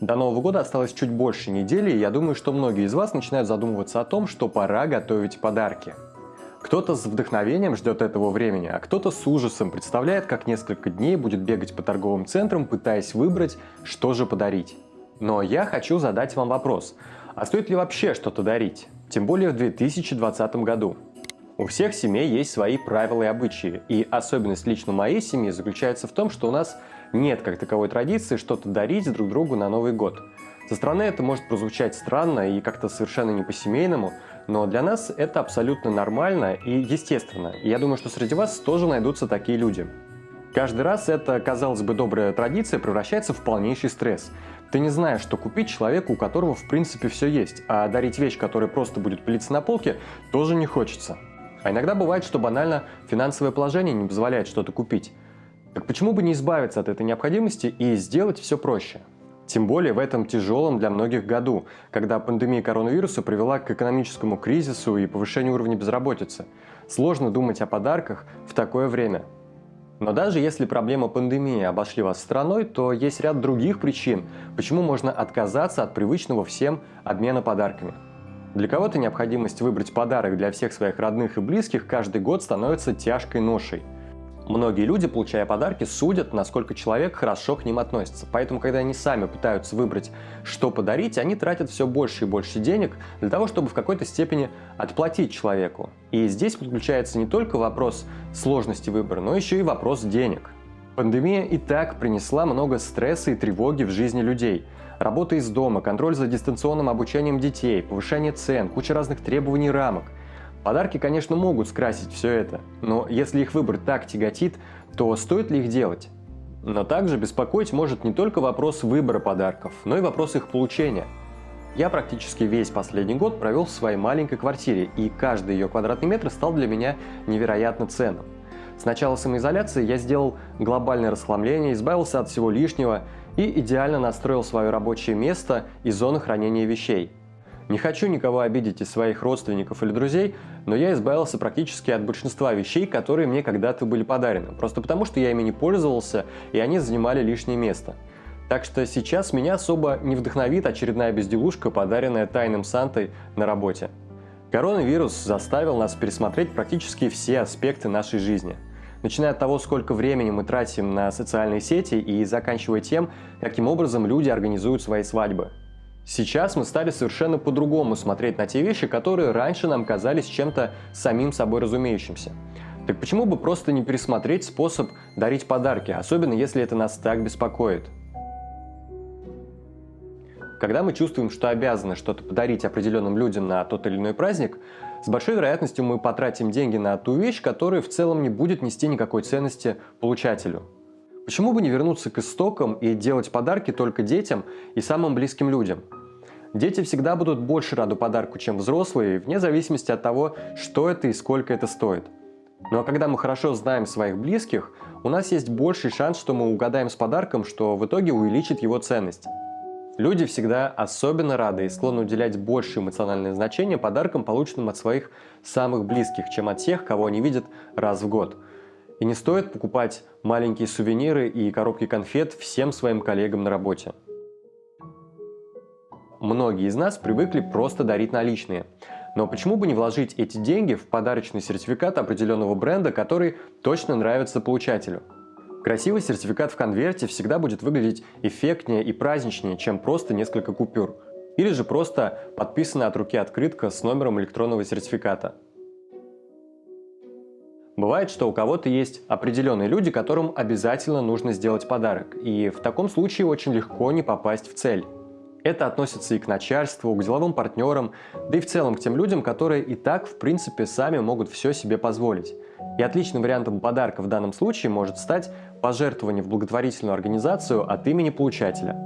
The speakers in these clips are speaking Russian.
До Нового года осталось чуть больше недели, и я думаю, что многие из вас начинают задумываться о том, что пора готовить подарки. Кто-то с вдохновением ждет этого времени, а кто-то с ужасом представляет, как несколько дней будет бегать по торговым центрам, пытаясь выбрать, что же подарить. Но я хочу задать вам вопрос, а стоит ли вообще что-то дарить? Тем более в 2020 году. У всех семей есть свои правила и обычаи, и особенность лично моей семьи заключается в том, что у нас нет как таковой традиции что-то дарить друг другу на Новый год. Со стороны это может прозвучать странно и как-то совершенно не по-семейному, но для нас это абсолютно нормально и естественно. И я думаю, что среди вас тоже найдутся такие люди. Каждый раз эта, казалось бы, добрая традиция превращается в полнейший стресс. Ты не знаешь, что купить человеку, у которого в принципе все есть, а дарить вещь, которая просто будет пылиться на полке, тоже не хочется. А иногда бывает, что банально финансовое положение не позволяет что-то купить. Так почему бы не избавиться от этой необходимости и сделать все проще? Тем более в этом тяжелом для многих году, когда пандемия коронавируса привела к экономическому кризису и повышению уровня безработицы. Сложно думать о подарках в такое время. Но даже если проблема пандемии обошли вас страной, то есть ряд других причин, почему можно отказаться от привычного всем обмена подарками. Для кого-то необходимость выбрать подарок для всех своих родных и близких каждый год становится тяжкой ношей – Многие люди, получая подарки, судят, насколько человек хорошо к ним относится. Поэтому, когда они сами пытаются выбрать, что подарить, они тратят все больше и больше денег для того, чтобы в какой-то степени отплатить человеку. И здесь подключается не только вопрос сложности выбора, но еще и вопрос денег. Пандемия и так принесла много стресса и тревоги в жизни людей. Работа из дома, контроль за дистанционным обучением детей, повышение цен, куча разных требований и рамок – Подарки, конечно, могут скрасить все это, но если их выбор так тяготит, то стоит ли их делать? Но также беспокоить может не только вопрос выбора подарков, но и вопрос их получения. Я практически весь последний год провел в своей маленькой квартире, и каждый ее квадратный метр стал для меня невероятно ценным. С начала самоизоляции я сделал глобальное расхламление, избавился от всего лишнего и идеально настроил свое рабочее место и зону хранения вещей – не хочу никого обидеть из своих родственников или друзей, но я избавился практически от большинства вещей, которые мне когда-то были подарены, просто потому что я ими не пользовался, и они занимали лишнее место. Так что сейчас меня особо не вдохновит очередная безделушка, подаренная тайным Сантой на работе. Коронавирус заставил нас пересмотреть практически все аспекты нашей жизни. Начиная от того, сколько времени мы тратим на социальные сети и заканчивая тем, каким образом люди организуют свои свадьбы. Сейчас мы стали совершенно по-другому смотреть на те вещи, которые раньше нам казались чем-то самим собой разумеющимся. Так почему бы просто не пересмотреть способ дарить подарки, особенно если это нас так беспокоит? Когда мы чувствуем, что обязаны что-то подарить определенным людям на тот или иной праздник, с большой вероятностью мы потратим деньги на ту вещь, которая в целом не будет нести никакой ценности получателю. Почему бы не вернуться к истокам и делать подарки только детям и самым близким людям? Дети всегда будут больше рады подарку, чем взрослые, вне зависимости от того, что это и сколько это стоит. Ну а когда мы хорошо знаем своих близких, у нас есть больший шанс, что мы угадаем с подарком, что в итоге увеличит его ценность. Люди всегда особенно рады и склонны уделять больше эмоциональное значение подаркам, полученным от своих самых близких, чем от тех, кого они видят раз в год – и не стоит покупать маленькие сувениры и коробки конфет всем своим коллегам на работе. Многие из нас привыкли просто дарить наличные. Но почему бы не вложить эти деньги в подарочный сертификат определенного бренда, который точно нравится получателю? Красивый сертификат в конверте всегда будет выглядеть эффектнее и праздничнее, чем просто несколько купюр. Или же просто подписанная от руки открытка с номером электронного сертификата. Бывает, что у кого-то есть определенные люди, которым обязательно нужно сделать подарок, и в таком случае очень легко не попасть в цель. Это относится и к начальству, к деловым партнерам, да и в целом к тем людям, которые и так, в принципе, сами могут все себе позволить. И отличным вариантом подарка в данном случае может стать пожертвование в благотворительную организацию от имени получателя.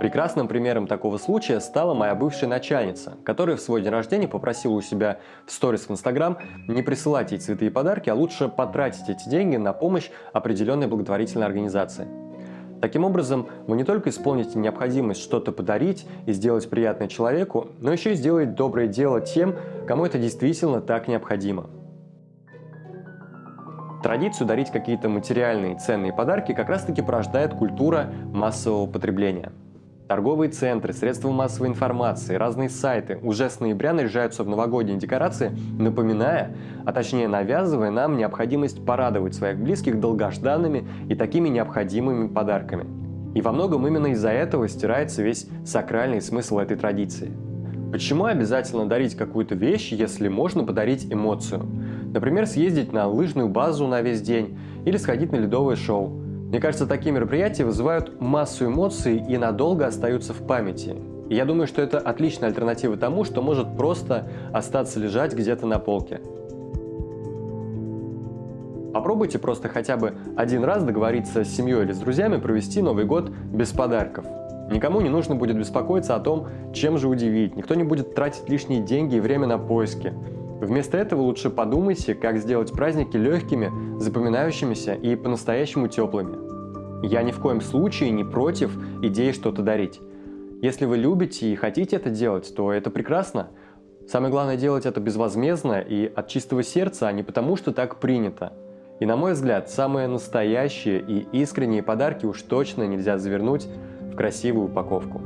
Прекрасным примером такого случая стала моя бывшая начальница, которая в свой день рождения попросила у себя в сторис в Инстаграм не присылать ей цветы и подарки, а лучше потратить эти деньги на помощь определенной благотворительной организации. Таким образом, вы не только исполните необходимость что-то подарить и сделать приятное человеку, но еще и сделаете доброе дело тем, кому это действительно так необходимо. Традицию дарить какие-то материальные ценные подарки как раз таки порождает культура массового потребления – Торговые центры, средства массовой информации, разные сайты уже с ноября наряжаются в новогодние декорации, напоминая, а точнее навязывая нам необходимость порадовать своих близких долгожданными и такими необходимыми подарками. И во многом именно из-за этого стирается весь сакральный смысл этой традиции. Почему обязательно дарить какую-то вещь, если можно подарить эмоцию? Например, съездить на лыжную базу на весь день или сходить на ледовое шоу. Мне кажется, такие мероприятия вызывают массу эмоций и надолго остаются в памяти. И я думаю, что это отличная альтернатива тому, что может просто остаться лежать где-то на полке. Попробуйте просто хотя бы один раз договориться с семьей или с друзьями провести Новый год без подарков. Никому не нужно будет беспокоиться о том, чем же удивить, никто не будет тратить лишние деньги и время на поиски. Вместо этого лучше подумайте, как сделать праздники легкими, запоминающимися и по-настоящему теплыми. Я ни в коем случае не против идеи что-то дарить. Если вы любите и хотите это делать, то это прекрасно. Самое главное делать это безвозмездно и от чистого сердца, а не потому, что так принято. И на мой взгляд, самые настоящие и искренние подарки уж точно нельзя завернуть в красивую упаковку.